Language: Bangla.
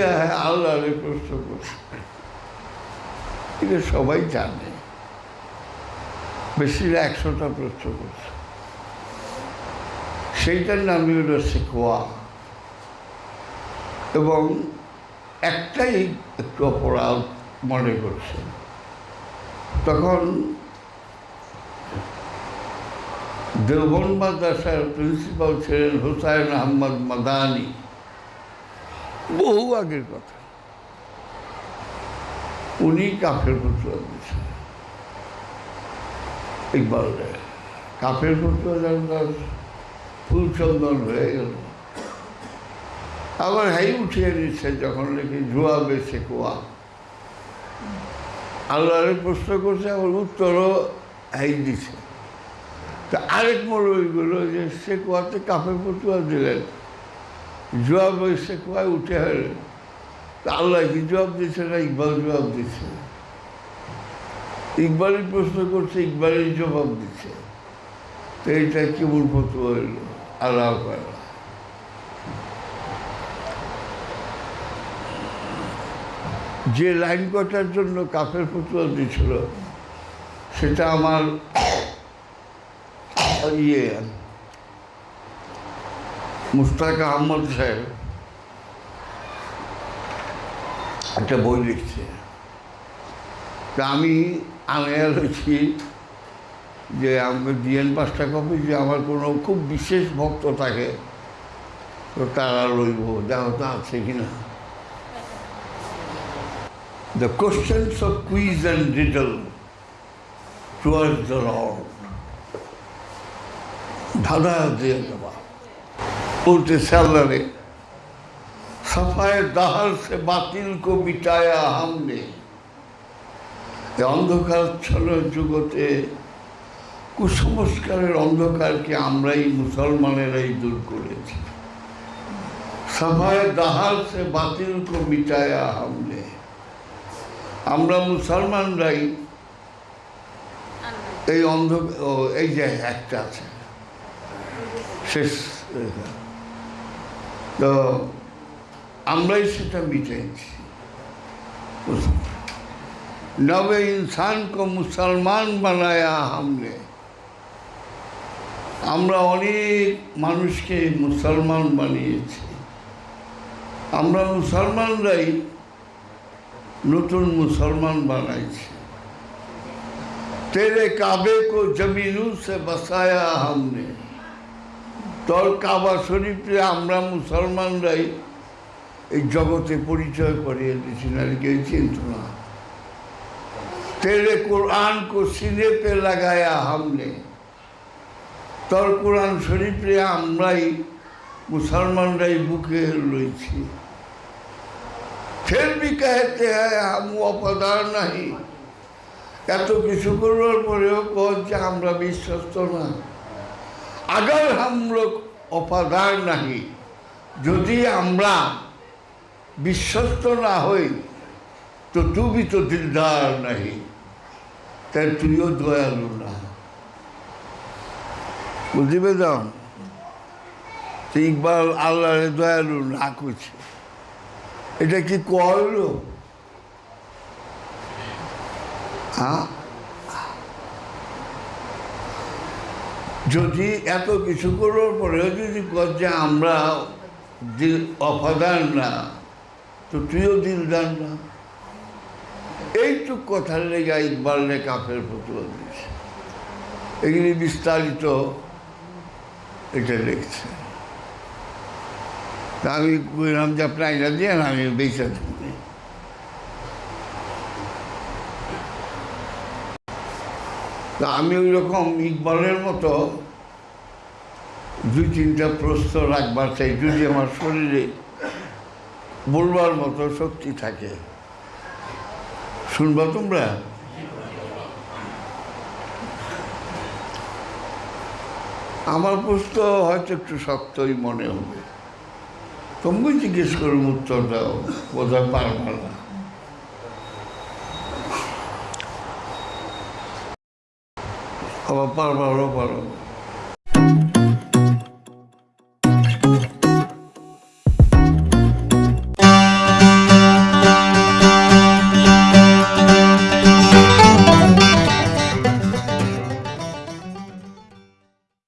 আল্লাহরে প্রশ্ন করছে এটা সবাই জানে। বেশিরা একশোটা প্রশ্ন করছে। সেইটার নামই হলো শেখোয়া এবং একটাই একটু অপরাধ মনে করছে। তখন দেওবন মাদ্রাসার প্রিন্সিপাল ছিলেন হুসাইন আহমদ মাদানি। বহু আগের কথা। উনি কাফের ফতুয়া দিয়েছেন। ইকবাল তার ফুল চন্দন হয়ে গেল। আবার হাই উঠিয়ে নিচ্ছে যখন লিখি জুয়া বেছে কুয়া। আল্লাহরে প্রশ্ন করছে, আবার উত্তরও হাই দিছে। তা আরেক মৌলবীগুলো যে সে কুয়াতে কাফের ফতুয়া দিলেন। জবাব সে কুয়ায় উঠে হলেন তা আল্লাহ কি জবাব দিচ্ছে না ইকবাল জবাব দিচ্ছে ইকবালই প্রশ্ন করছে, ইকবালই জবাব দিচ্ছে তো এইটা কেমন ফতুয়া হইল? আল্লাহ যে লাইন কটার জন্য কাফের ফতুয়া দিয়েছিল, সেটা আমার ইয়ে মুস্তাক আহমদ সাহেব একটা বই লিখছে। তা আমি আনায়া হয়েছি যে আমাকে দিয়েন পাঁচটা কপি যে আমার কোনো খুব বিশেষ ভক্ত থাকে, তো তারা লইব দেখো আছে কিনা The questions of quiz and riddle towards the Lord. ধাঁধা দিয়ে দেওয়া বলতে স্যালারে সফায় দাহার সে বাতিল কো মিটায়া হামনে এ অন্ধকারচ্ছন্ন জগতে কুসংস্কারের অন্ধকারকে আমরাই মুসলমানেরাই দূর করেছি সফায় দাহার সে বাতিল কো মিটায়া হামনে আমরা মুসলমানরাই এই অন্ধ এই যে একটা আছে শেষ। তো আমরাই সেটা মিটেছি নবে ইনসান কো মুসলমান বানায়া হামনে আমরা অনেক মানুষকে মুসলমান বানিয়েছি। আমরা মুসলমানরাই নতুন মুসলমান বানাইছি। তেরে কাবে কো জমিনু সে বসায়া হামনে তর কাবা শরীফে আমরা মুসলমানরাই এই জগতে পরিচয় করিয়ে দিয়েছি নারী কেউ চিন্ত না। তেলে কোরআন কো সিনে পে লাগায়া হামলে। তর কোরআন শরীফে আমরাই মুসলমানরাই বুকে রয়েছি। ফের বি কাহেতে হয় আমি অপদার নাহি। এত কিছু করবার পরেও কর যে আমরা বিশ্বস্ত না। আগার হাম লোক অফাদার নাহি। যদি আমরা বিশ্বস্ত না হই তো তুমি তো দিলদার নাহি। তাই তুইও দয়ালু না। পেতাম তো ইকবাল আল্লাহরে দয়ালু না করছে এটা কি কইল হ্যাঁ যদি এত কিছু করার পরেও যদি যে আমরা দিল অফাদার না, তো তুইও দিলদার না। এইটুক কথার লেগে ইকবালে কাপের ফতুয়া দিয়েছে। এগুলি বিস্তারিত এটা লিখছে তা আমি কইলাম যে আপনি আইনা দিয়ে না আমি বেঁচে থাকি তা আমি ওই রকম ইকবালের মতো দুই তিনটা প্রশ্ন রাখবার চাই, যদি আমার শরীরে বলবার মতো শক্তি থাকে। শুনবা তোমরা? আমার প্রশ্ন হয়তো একটু শক্তই মনে হবে। তুমি জিজ্ঞেস করুন উত্তর দাও, বোধহয় পারবা না। আবার পারবারও পারো না।